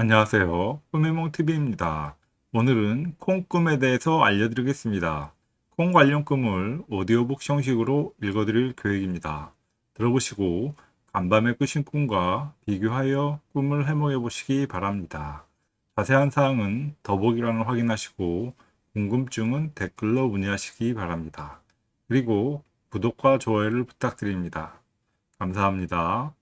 안녕하세요. 꿈의몽TV입니다. 오늘은 콩꿈에 대해서 알려드리겠습니다. 콩 관련 꿈을 오디오북 형식으로 읽어드릴 계획입니다. 들어보시고 간밤에 꾸신 꿈과 비교하여 꿈을 해몽해 보시기 바랍니다. 자세한 사항은 더보기란을 확인하시고 궁금증은 댓글로 문의하시기 바랍니다. 그리고 구독과 좋아요를 부탁드립니다. 감사합니다.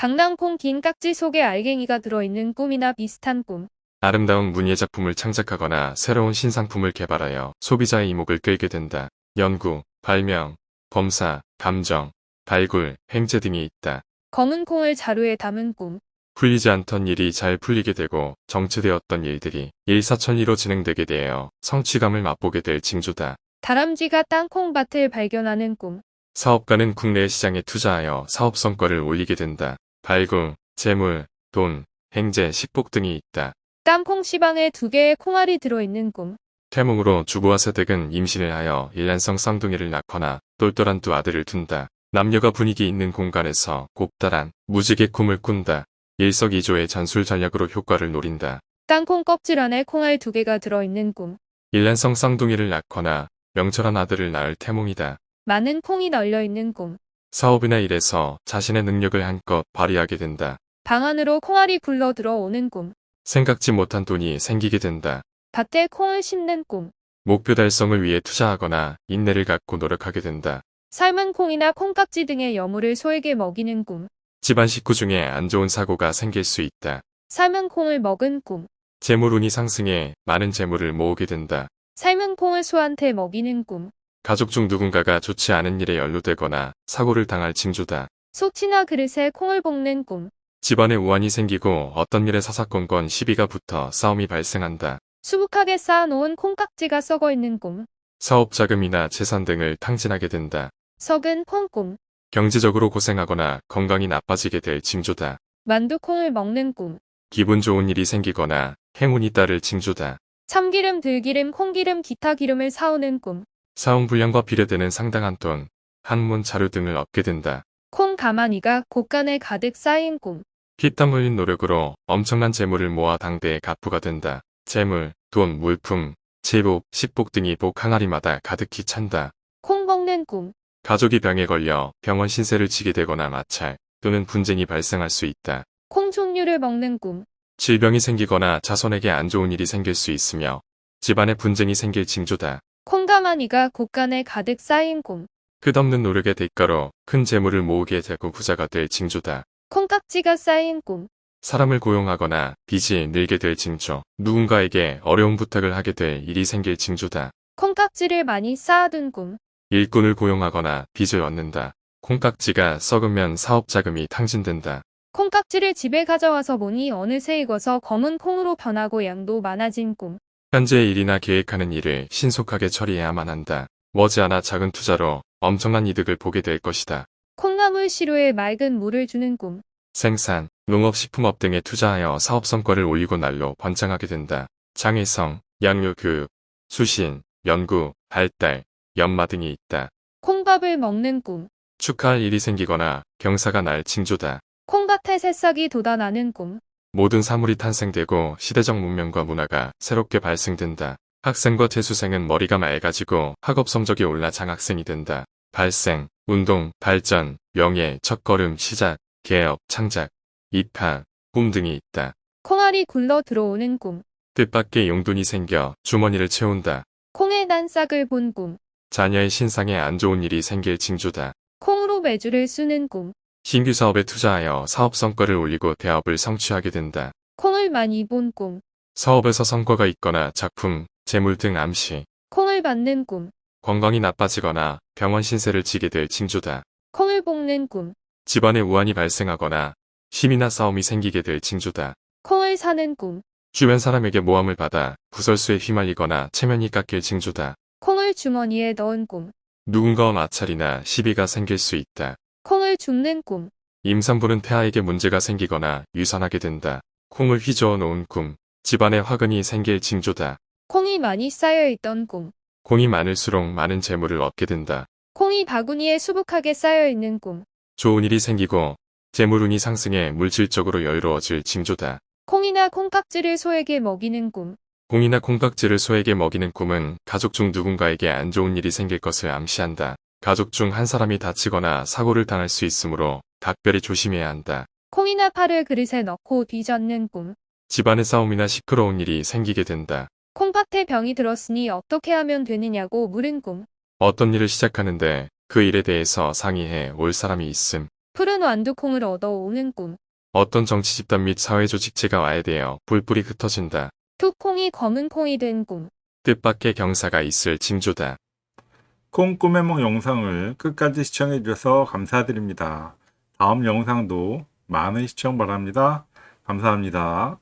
강낭콩 긴 깍지 속에 알갱이가 들어있는 꿈이나 비슷한 꿈. 아름다운 문예 작품을 창작하거나 새로운 신상품을 개발하여 소비자의 이목을 끌게 된다. 연구, 발명, 검사, 감정, 발굴, 행제 등이 있다. 검은 콩을 자루에 담은 꿈. 풀리지 않던 일이 잘 풀리게 되고 정체되었던 일들이 일사천리로 진행되게 되어 성취감을 맛보게 될 징조다. 다람쥐가 땅콩밭을 발견하는 꿈. 사업가는 국내 시장에 투자하여 사업 성과를 올리게 된다. 발굴, 재물, 돈, 행제, 식복 등이 있다. 땅콩 시방에 두 개의 콩알이 들어있는 꿈. 태몽으로 주부와 세댁은 임신을 하여 일란성 쌍둥이를 낳거나 똘똘한 두 아들을 둔다. 남녀가 분위기 있는 공간에서 곱다란 무지개 꿈을 꾼다. 일석이조의 전술 전략으로 효과를 노린다. 땅콩 껍질 안에 콩알 두 개가 들어있는 꿈. 일란성 쌍둥이를 낳거나 명철한 아들을 낳을 태몽이다. 많은 콩이 널려있는 꿈. 사업이나 일에서 자신의 능력을 한껏 발휘하게 된다. 방 안으로 콩알이 굴러 들어오는 꿈. 생각지 못한 돈이 생기게 된다. 밭에 콩을 심는 꿈. 목표 달성을 위해 투자하거나 인내를 갖고 노력하게 된다. 삶은 콩이나 콩깍지 등의 여물을 소에게 먹이는 꿈. 집안 식구 중에 안 좋은 사고가 생길 수 있다. 삶은 콩을 먹은 꿈. 재물 운이 상승해 많은 재물을 모으게 된다. 삶은 콩을 소한테 먹이는 꿈. 가족 중 누군가가 좋지 않은 일에 연루되거나 사고를 당할 징조다. 소치나 그릇에 콩을 볶는 꿈. 집안에 우환이 생기고 어떤 일에 사사건건 시비가 붙어 싸움이 발생한다. 수북하게 쌓아놓은 콩깍지가 썩어 있는 꿈. 사업 자금이나 재산 등을 탕진하게 된다. 썩은 콩꿈. 경제적으로 고생하거나 건강이 나빠지게 될 징조다. 만두콩을 먹는 꿈. 기분 좋은 일이 생기거나 행운이 따를 징조다. 참기름, 들기름, 콩기름, 기타 기름을 사오는 꿈. 사용불량과 비례되는 상당한 돈, 학문 자료 등을 얻게 된다. 콩 가마니가 곳간에 가득 쌓인 꿈. 피땀 흘린 노력으로 엄청난 재물을 모아 당대에 가부가 된다. 재물, 돈, 물품, 제복, 식복 등이 복 항아리마다 가득히 찬다. 콩 먹는 꿈. 가족이 병에 걸려 병원 신세를 지게 되거나 마찰 또는 분쟁이 발생할 수 있다. 콩 종류를 먹는 꿈. 질병이 생기거나 자손에게 안 좋은 일이 생길 수 있으며 집안에 분쟁이 생길 징조다. 콩 가마니가 곳간에 가득 쌓인 꿈. 끝없는 노력의 대가로 큰 재물을 모으게 되고 부자가 될 징조다. 콩깍지가 쌓인 꿈. 사람을 고용하거나 빚이 늘게 될 징조, 누군가에게 어려운 부탁을 하게 될 일이 생길 징조다. 콩깍지를 많이 쌓아둔 꿈. 일꾼을 고용하거나 빚을 얻는다. 콩깍지가 썩으면 사업 자금이 탕진된다. 콩깍지를 집에 가져와서 보니 어느새 익어서 검은 콩으로 변하고 양도 많아진 꿈. 현재의 일이나 계획하는 일을 신속하게 처리해야만 한다. 머지않아 작은 투자로 엄청난 이득을 보게 될 것이다. 콩나물 시루에 맑은 물을 주는 꿈. 생산, 농업 식품업 등에 투자하여 사업 성과를 올리고 날로 번창하게 된다. 장애성, 양육 교육, 수신, 연구, 발달, 연마 등이 있다. 콩밥을 먹는 꿈. 축하할 일이 생기거나 경사가 날 징조다. 콩밭에 새싹이 돋아나는 꿈. 모든 사물이 탄생되고 시대적 문명과 문화가 새롭게 발생된다. 학생과 재수생은 머리가 맑아지고 학업 성적이 올라 장학생이 된다. 발생, 운동, 발전, 명예, 첫걸음, 시작, 개업, 창작, 입학, 꿈 등이 있다. 콩알이 굴러 들어오는 꿈. 뜻밖의 용돈이 생겨 주머니를 채운다. 콩의 난 싹을 본 꿈. 자녀의 신상에 안 좋은 일이 생길 징조다. 콩으로 매주를 쓰는 꿈. 신규 사업에 투자하여 사업 성과를 올리고 대업을 성취하게 된다. 콩을 많이 본 꿈. 사업에서 성과가 있거나 작품, 재물 등 암시, 콩을 받는 꿈. 건강이 나빠지거나 병원 신세를 지게 될 징조다. 콩을 볶는 꿈. 집안에 우환이 발생하거나 힘이나 싸움이 생기게 될 징조다. 콩을 사는 꿈. 주변 사람에게 모함을 받아 구설수에 휘말리거나 체면이 깎일 징조다. 콩을 주머니에 넣은 꿈. 누군가와 마찰이나 시비가 생길 수 있다. 콩을 줍는 꿈. 임산부는 태아에게 문제가 생기거나 유산하게 된다. 콩을 휘저어 놓은 꿈. 집안에 화근이 생길 징조다. 콩이 많이 쌓여있던 꿈. 공이 많을수록 많은 재물을 얻게 된다. 콩이 바구니에 수북하게 쌓여있는 꿈. 좋은 일이 생기고 재물운이 상승해 물질적으로 여유로워질 징조다. 콩이나 콩깍지를 소에게 먹이는 꿈. 공이나 콩깍지를 소에게 먹이는 꿈은 가족 중 누군가에게 안 좋은 일이 생길 것을 암시한다. 가족 중 한 사람이 다치거나 사고를 당할 수 있으므로 각별히 조심해야 한다. 콩이나 파를 그릇에 넣고 뒤젓는 꿈. 집안의 싸움이나 시끄러운 일이 생기게 된다. 콩팥에 병이 들었으니 어떻게 하면 되느냐고 물은 꿈. 어떤 일을 시작하는데 그 일에 대해서 상의해 올 사람이 있음. 푸른 완두콩을 얻어 오는 꿈. 어떤 정치 집단 및 사회 조직체가 와해되어 불불이 흩어진다. 투콩이 검은 콩이 된 꿈. 뜻밖의 경사가 있을 징조다. 콩 꿈의梦 영상을 끝까지 시청해 주셔서 감사드립니다. 다음 영상도 많은 시청 바랍니다. 감사합니다.